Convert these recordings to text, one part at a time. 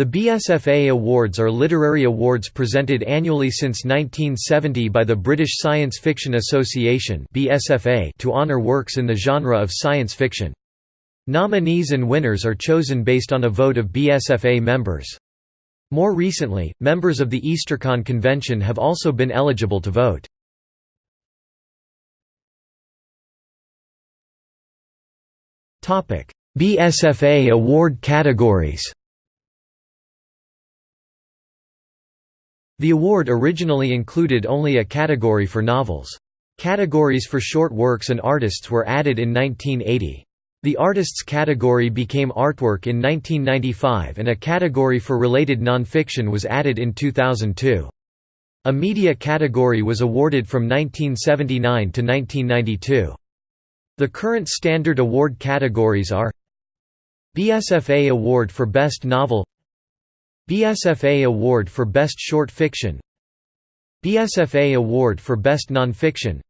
The BSFA Awards are literary awards presented annually since 1970 by the British Science Fiction Association to honour works in the genre of science fiction. Nominees and winners are chosen based on a vote of BSFA members. More recently, members of the Eastercon convention have also been eligible to vote. BSFA award categories The award originally included only a category for novels. Categories for short works and artists were added in 1980. The artists category became artwork in 1995 and a category for related nonfiction was added in 2002. A media category was awarded from 1979 to 1992. The current standard award categories are BSFA Award for Best Novel BSFA Award for Best Short Fiction BSFA Award for Best Nonfiction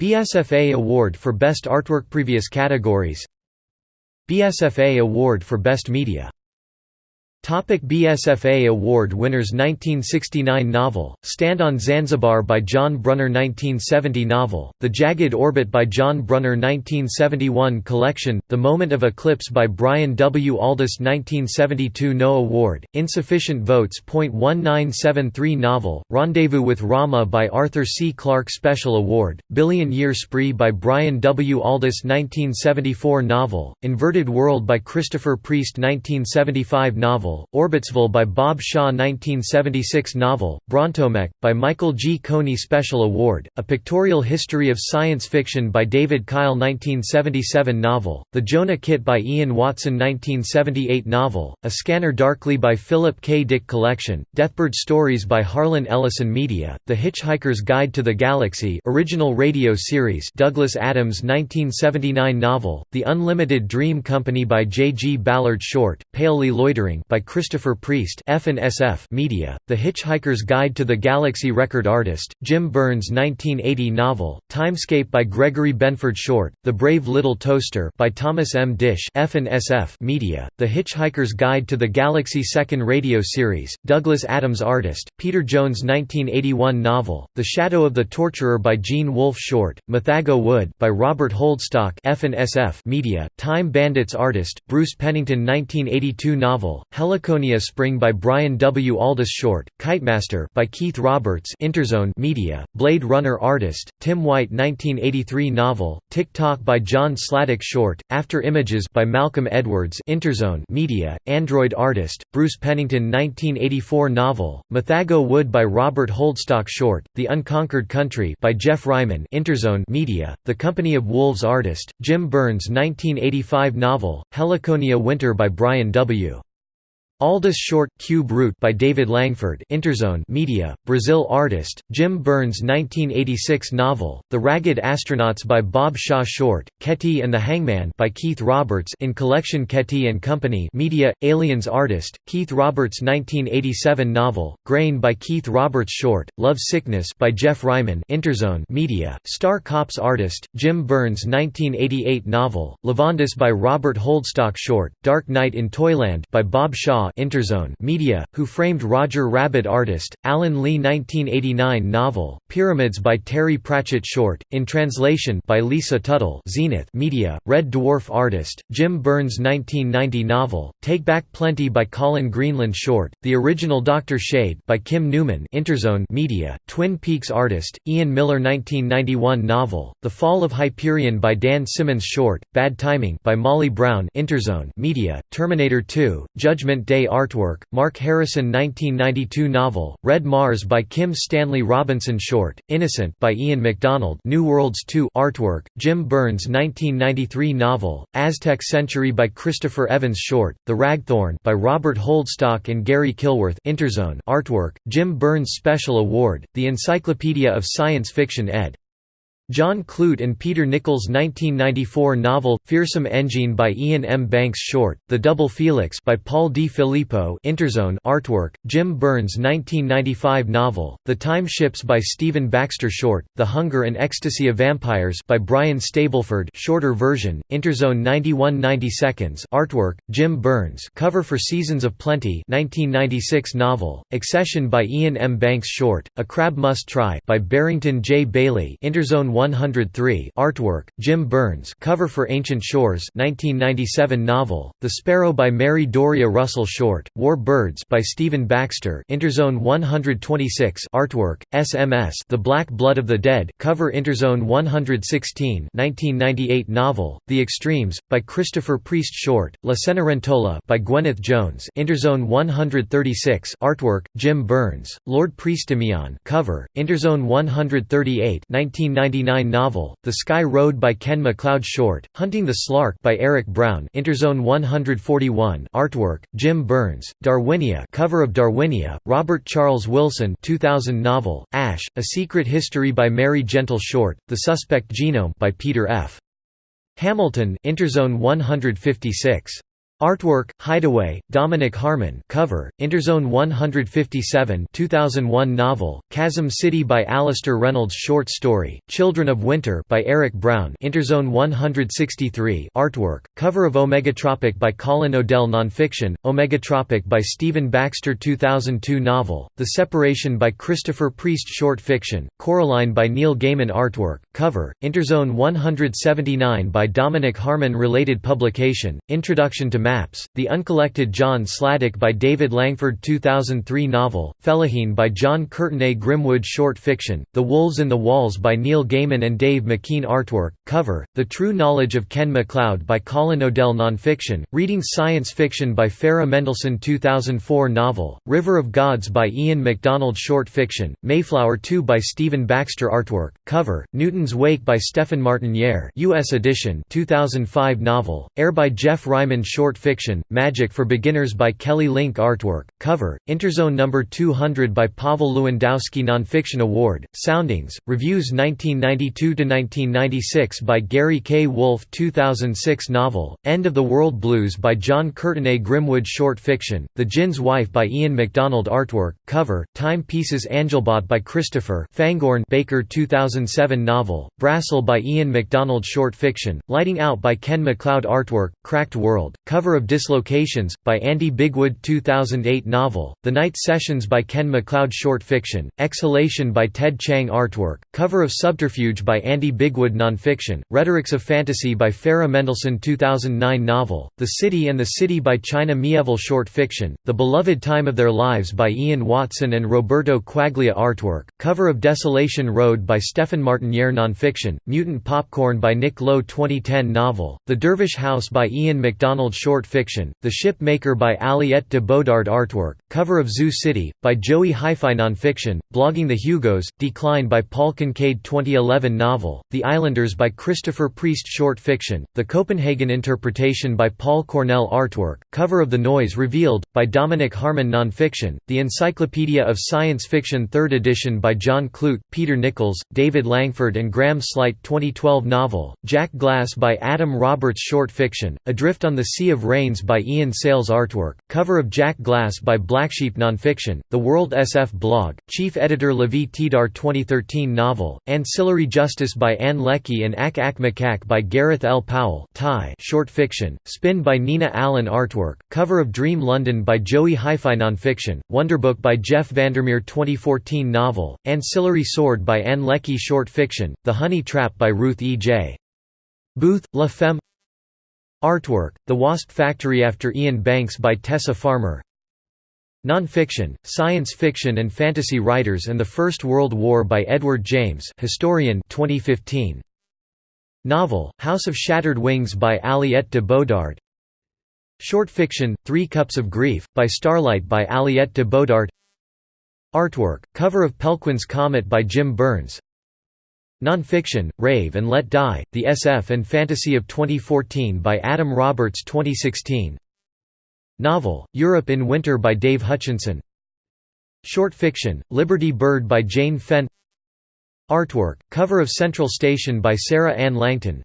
BSFA Award for Best Artwork Previous categories BSFA Award for Best Media Topic BSFA Award winners 1969 novel, Stand on Zanzibar by John Brunner 1970 novel, The Jagged Orbit by John Brunner 1971 collection, The Moment of Eclipse by Brian W. Aldiss 1972 No Award, Insufficient Votes. 1973 novel, Rendezvous with Rama by Arthur C. Clarke Special Award, Billion Year Spree by Brian W. Aldiss 1974 novel, Inverted World by Christopher Priest 1975 novel novel, Orbitsville by Bob Shaw 1976 novel, Brontomek, by Michael G. Coney Special Award, A Pictorial History of Science Fiction by David Kyle 1977 novel, The Jonah Kit by Ian Watson 1978 novel, A Scanner Darkly by Philip K. Dick Collection, Deathbird Stories by Harlan Ellison Media, The Hitchhiker's Guide to the Galaxy original radio series Douglas Adams 1979 novel, The Unlimited Dream Company by J. G. Ballard Short, Palely Loitering by Christopher Priest F&SF Media, The Hitchhiker's Guide to the Galaxy Record Artist, Jim Burns 1980 novel, Timescape by Gregory Benford Short, The Brave Little Toaster by Thomas M. Disch F&SF Media, The Hitchhiker's Guide to the Galaxy Second Radio Series, Douglas Adams Artist, Peter Jones 1981 novel, The Shadow of the Torturer by Gene Wolfe Short, Mythago Wood by Robert Holdstock F&SF Media, Time Bandits Artist, Bruce Pennington 1982 novel, Heliconia Spring by Brian W. Aldiss Short, Kitemaster by Keith Roberts Interzone Media, Blade Runner Artist, Tim White 1983 novel, Tick-Tock by John Sladek Short, After Images by Malcolm Edwards Interzone Media, Android Artist, Bruce Pennington 1984 novel, Mythago Wood by Robert Holdstock Short, The Unconquered Country by Geoff Ryman Interzone Media, The Company of Wolves Artist, Jim Burns 1985 novel, Heliconia Winter by Brian W. Aldiss Short, Cube Root by David Langford Interzone Media, Brazil Artist, Jim Burns 1986 novel, The Ragged Astronauts by Bob Shaw Short, Kaeti and the Hangman by Keith Roberts in collection Kaeti and Company Media, Aliens Artist, Keith Roberts 1987 novel, Grain by Keith Roberts Short, Love Sickness by Geoff Ryman Interzone Media, Star Cops Artist, Jim Burns 1988 novel, Lavondyss by Robert Holdstock Short, Dark Night in Toyland by Bob Shaw Interzone Media, Who Framed Roger Rabbit Artist, Alan Lee 1989 novel, Pyramids by Terry Pratchett Short, in translation by Lisa Tuttle Zenith Media, Red Dwarf Artist, Jim Burns 1990 novel, Take Back Plenty by Colin Greenland Short, The Original Dr. Shade by Kim Newman Interzone Media, Twin Peaks Artist, Ian Miller 1991 novel, The Fall of Hyperion by Dan Simmons Short, Bad Timing by Molly Brown Interzone Media, Terminator 2, Judgment Day Day artwork, Mark Harrison 1992 novel, Red Mars by Kim Stanley Robinson Short, Innocent by Ian McDonald New Worlds 2 artwork, Jim Burns 1993 novel, Aztec Century by Christopher Evans Short, The Ragthorn by Robert Holdstock and Garry Kilworth Interzone artwork, Jim Burns Special Award, The Encyclopedia of Science Fiction ed. John Clute and Peter Nichols' 1994 novel, Feersum Endjinn by Iain M. Banks Short, The Double Felix by Paul Di Filippo Interzone artwork, Jim Burns' 1995 novel, The Time Ships by Stephen Baxter Short, The Hunger and Ecstasy of Vampires by Brian Stableford shorter version, Interzone 91 90 seconds artwork, Jim Burns cover for Seasons of Plenty 1996 novel, Excession by Iain M. Banks Short, A Crab Must Try by Barrington J. Bayley Interzone 103 artwork, Jim Burns cover for Ancient Shores 1997 novel, The Sparrow by Mary Doria Russell Short, War Birds by Stephen Baxter Interzone 126 artwork, SMS The Black Blood of the Dead cover Interzone 116 1998 novel, The Extremes, by Christopher Priest Short, La Cenerentola by Gwyneth Jones Interzone 136 artwork, Jim Burns, Lord Prestimion cover, Interzone 138 1999 1989 novel, The Sky Road by Ken MacLeod Short, Hunting the Slarque by Eric Brown Interzone 141 artwork, Jim Burns, Darwinia cover of Darwinia, Robert Charles Wilson 2000 novel, Ash, A Secret History by Mary Gentle Short, The Suspect Genome by Peter F. Hamilton Interzone 156 Artwork, Hideaway, Dominic Harman. Cover, Interzone 157 2001 novel, Chasm City by Alastair Reynolds. Short story, Children of Winter by Eric Brown. Interzone 163 artwork, cover of Omegatropic by Colin Odell. Nonfiction, Omegatropic by Stephen Baxter. 2002 novel, The Separation by Christopher Priest. Short fiction, Coraline by Neil Gaiman. Artwork, cover, Interzone 179 by Dominic Harman. Related publication, Introduction to Maps, The Uncollected John Sladek by David Langford 2003 novel, Felaheen by John Courtenay Grimwood short fiction, The Wolves in the Walls by Neil Gaiman and Dave McKean artwork, cover, The True Knowledge of Ken MacLeod by Colin Odell nonfiction, Reading Science Fiction by Farah Mendlesohn 2004 novel, River of Gods by Ian McDonald short fiction, Mayflower 2 by Stephen Baxter artwork, cover, Newton's Wake by Stephen Martiniere US edition 2005 novel, Air by Geoff Ryman short fiction, Magic for Beginners by Kelly Link artwork, cover, Interzone No. 200 by Pavel Lewandowski Nonfiction Award, Soundings, Reviews 1992–1996 by Gary K. Wolfe 2006 novel, End of the World Blues by John Courtenay Grimwood short fiction, The Djinn's Wife by Ian McDonald artwork, cover, Time Pieces Angelbot by Christopher Fangorn Baker 2007 novel, Brasyl by Ian McDonald short fiction, Lighting Out by Ken MacLeod artwork, Cracked World, cover of Dislocations, by Andy Bigwood 2008 novel, The Night Sessions by Ken MacLeod short fiction, Exhalation by Ted Chiang artwork, cover of Subterfuge by Andy Bigwood nonfiction, Rhetorics of Fantasy by Farah Mendlesohn 2009 novel, The City and the City by China Mieville short fiction, The Beloved Time of Their Lives by Ian Watson and Roberto Quaglia artwork, cover of Desolation Road by Stephen Martiniere nonfiction, Mutant Popcorn by Nick Lowe 2010 novel, The Dervish House by Ian McDonald short short fiction, The Ship Maker by Aliette de Bodard artwork, cover of Zoo City, by Joey Hi-Fi nonfiction, Blogging the Hugos, Decline by Paul Kincaid 2011 novel, The Islanders by Christopher Priest short fiction, The Copenhagen Interpretation by Paul Cornell artwork, cover of The Noise Revealed, by Dominic Harman nonfiction, The Encyclopedia of Science Fiction 3rd edition by John Clute, Peter Nichols, David Langford and Graham Sleight 2012 novel, Jack Glass by Adam Roberts short fiction, Adrift on the Sea of Rains by Ian Sales artwork, cover of Jack Glass by Blacksheep Nonfiction, The World SF blog, chief editor Lavie Tidhar 2013 novel, Ancillary Justice by Ann Leckie and Ak Ak by Gareth L. Powell Thai short fiction, Spin by Nina Allan artwork, cover of Dream London by Joey Hi-Fi Nonfiction, Wonderbook by Jeff Vandermeer 2014 novel, Ancillary Sword by Ann Leckie short fiction, The Honey Trap by Ruth E. J. Booth, La Femme Artwork, The Wasp Factory after Iain Banks by Tessa Farmer. Non-fiction, science fiction and fantasy writers and the First World War by Edward James historian 2015. Novel, House of Shattered Wings by Aliette de Bodard Short fiction, Three Cups of Grief, by Starlight by Aliette de Bodard Artwork, cover of Pelquin's Comet by Jim Burns Nonfiction, Rave and Let Die, The SF and Fantasy of 2014 by Adam Roberts 2016 Novel, Europe in Winter by Dave Hutchinson. Short fiction, Liberty Bird by Jaine Fenn. Artwork, cover of Central Station by Sarah Ann Langton.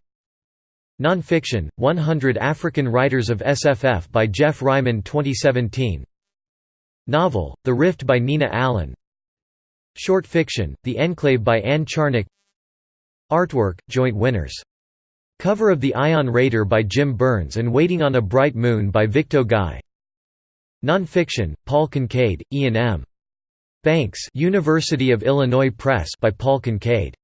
Non-fiction, 100 African Writers of SFF by Geoff Ryman 2017 Novel, The Rift by Nina Allan. Short fiction, The Enclave by Anne Charnock Artwork, joint winners. Cover of The Ion Raider by Jim Burns and Waiting on a Bright Moon by Victo Ngai Non-fiction, Paul Kincaid, Iain M. Banks University of Illinois Press by Paul Kincaid